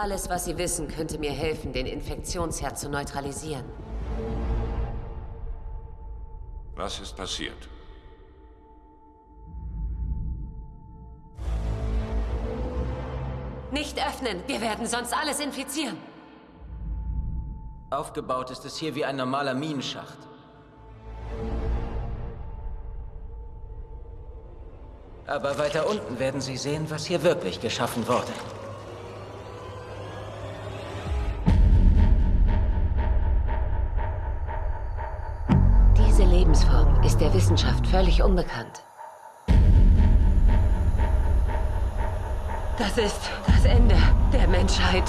Alles, was Sie wissen, könnte mir helfen, den Infektionsherd zu neutralisieren. Was ist passiert? Nicht öffnen! Wir werden sonst alles infizieren! Aufgebaut ist es hier wie ein normaler Minenschacht. Aber weiter unten werden Sie sehen, was hier wirklich geschaffen wurde. Lebensform ist der Wissenschaft völlig unbekannt. Das ist das Ende der Menschheit.